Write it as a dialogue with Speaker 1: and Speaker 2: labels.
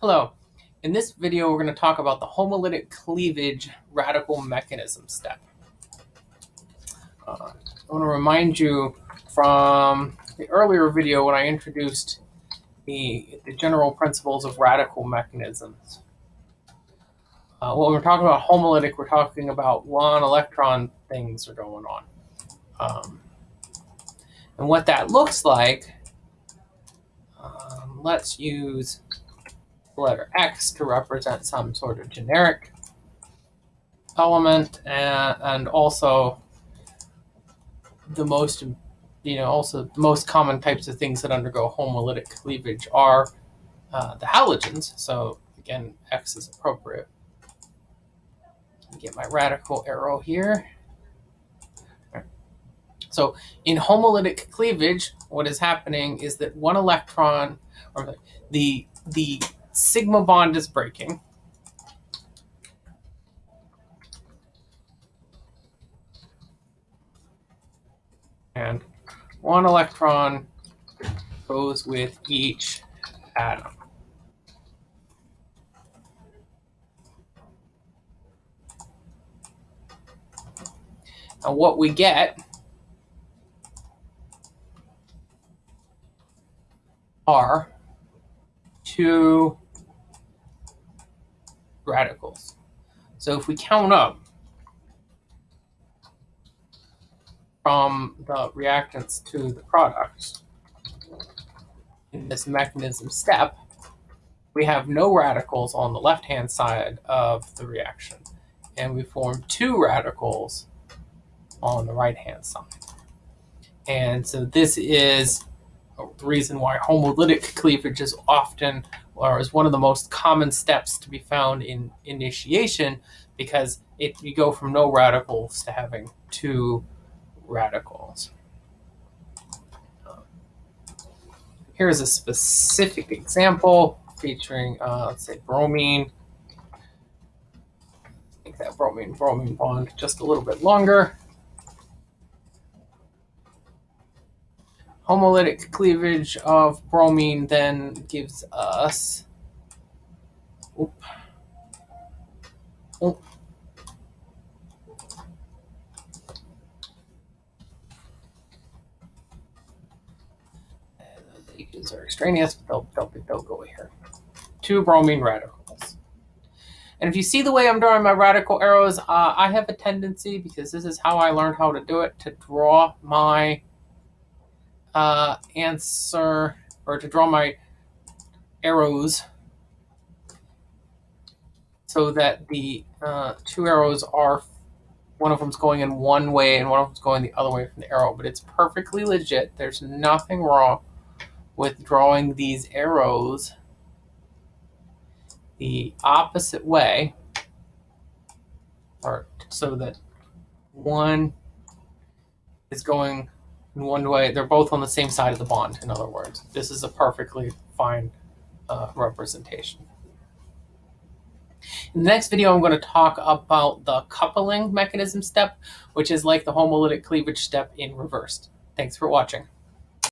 Speaker 1: Hello. In this video, we're going to talk about the homolytic cleavage radical mechanism step. Uh, I want to remind you from the earlier video when I introduced the, the general principles of radical mechanisms. Uh, when we're talking about homolytic, we're talking about one electron things are going on. Um, and what that looks like, um, let's use the letter X to represent some sort of generic element and, and also the most you know also the most common types of things that undergo homolytic cleavage are uh, the halogens. So again x is appropriate. Get my radical arrow here. So in homolytic cleavage what is happening is that one electron or the the sigma bond is breaking. And one electron goes with each atom. And what we get are two radicals. So if we count up from the reactants to the products in this mechanism step, we have no radicals on the left-hand side of the reaction. And we form two radicals on the right-hand side. And so this is reason why homolytic cleavage is often or is one of the most common steps to be found in initiation because it you go from no radicals to having two radicals. here's a specific example featuring, uh, let's say, bromine. Make that bromine bromine bond just a little bit longer. Homolytic cleavage of bromine then gives us oop, oop, these are extraneous, but they'll, they'll, they'll go here. Two bromine radicals. And if you see the way I'm drawing my radical arrows, uh, I have a tendency, because this is how I learned how to do it, to draw my uh, answer or to draw my arrows so that the uh, two arrows are one of them's going in one way and one of them's going the other way from the arrow but it's perfectly legit. There's nothing wrong with drawing these arrows the opposite way or so that one is going in one way. They're both on the same side of the bond, in other words. This is a perfectly fine uh, representation. In the next video, I'm going to talk about the coupling mechanism step, which is like the homolytic cleavage step in reversed. Thanks for watching.